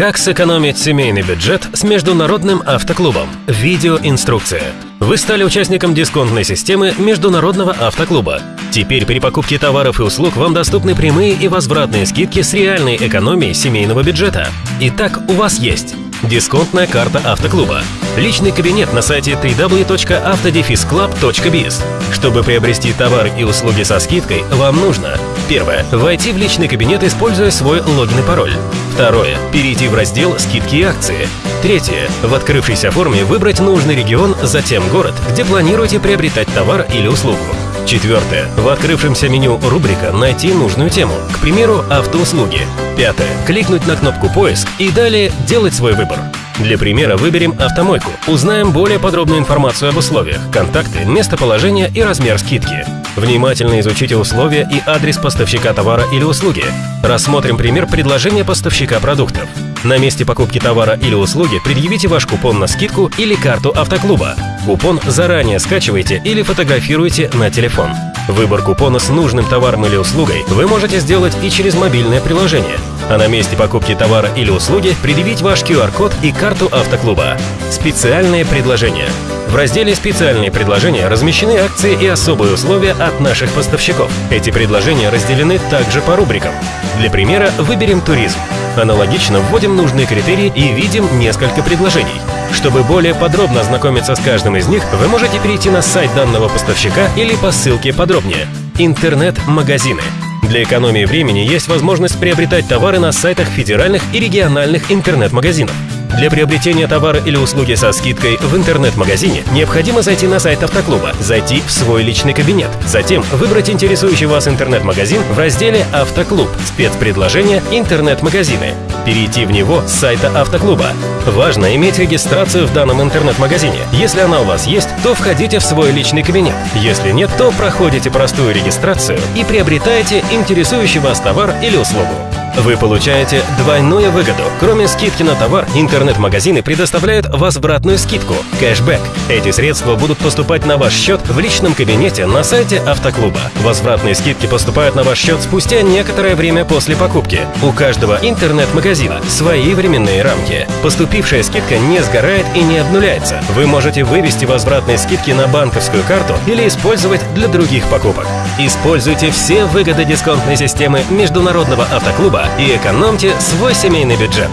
Как сэкономить семейный бюджет с международным автоклубом? Видеоинструкция. Вы стали участником дисконтной системы Международного автоклуба. Теперь при покупке товаров и услуг вам доступны прямые и возвратные скидки с реальной экономией семейного бюджета. Итак, у вас есть Дисконтная карта автоклуба. Личный кабинет на сайте www.autodefisclub.biz. Чтобы приобрести товар и услуги со скидкой, вам нужно Первое. Войти в личный кабинет, используя свой логин и пароль. Второе. Перейти в раздел «Скидки и акции». Третье. В открывшейся форме выбрать нужный регион, затем город, где планируете приобретать товар или услугу. Четвертое. В открывшемся меню рубрика «Найти нужную тему», к примеру, автоуслуги. Пятое. Кликнуть на кнопку «Поиск» и далее делать свой выбор. Для примера выберем автомойку. Узнаем более подробную информацию об условиях, контакты, местоположение и размер скидки. Внимательно изучите условия и адрес поставщика товара или услуги. Рассмотрим пример предложения поставщика продуктов. На месте покупки товара или услуги предъявите ваш купон на скидку или карту автоклуба. Купон заранее скачивайте или фотографируйте на телефон. Выбор купона с нужным товаром или услугой вы можете сделать и через мобильное приложение. А на месте покупки товара или услуги предъявить ваш QR-код и карту автоклуба. Специальные предложения. В разделе «Специальные предложения» размещены акции и особые условия от наших поставщиков. Эти предложения разделены также по рубрикам. Для примера выберем туризм. Аналогично вводим нужные критерии и видим несколько предложений. Чтобы более подробно ознакомиться с каждым из них, вы можете перейти на сайт данного поставщика или по ссылке подробнее. Интернет-магазины. Для экономии времени есть возможность приобретать товары на сайтах федеральных и региональных интернет-магазинов. Для приобретения товара или услуги со скидкой в интернет-магазине необходимо зайти на сайт автоклуба, зайти в свой личный кабинет, затем выбрать интересующий вас интернет-магазин в разделе «Автоклуб», спецпредложение «Интернет-магазины», перейти в него с сайта автоклуба. Важно иметь регистрацию в данном интернет-магазине. Если она у вас есть, то входите в свой личный кабинет. Если нет, то проходите простую регистрацию и приобретаете интересующий вас товар или услугу. Вы получаете двойную выгоду. Кроме скидки на товар, интернет-магазины предоставляют возвратную скидку – кэшбэк. Эти средства будут поступать на ваш счет в личном кабинете на сайте автоклуба. Возвратные скидки поступают на ваш счет спустя некоторое время после покупки. У каждого интернет-магазина свои временные рамки. Поступившая скидка не сгорает и не обнуляется. Вы можете вывести возвратные скидки на банковскую карту или использовать для других покупок. Используйте все выгоды дисконтной системы Международного автоклуба и экономьте свой семейный бюджет.